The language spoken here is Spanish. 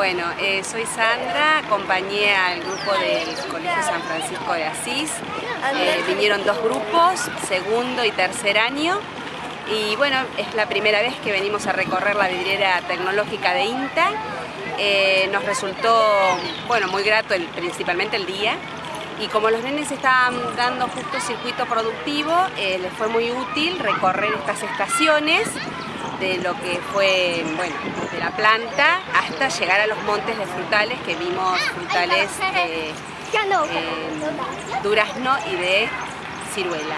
Bueno, eh, soy Sandra, acompañé al grupo del Colegio San Francisco de Asís. Eh, vinieron dos grupos, segundo y tercer año. Y bueno, es la primera vez que venimos a recorrer la vidriera tecnológica de INTA. Eh, nos resultó bueno, muy grato principalmente el día. Y como los nenes estaban dando justo circuito productivo, les fue muy útil recorrer estas estaciones de lo que fue, bueno, de la planta hasta llegar a los montes de frutales que vimos frutales de durazno y de ciruela.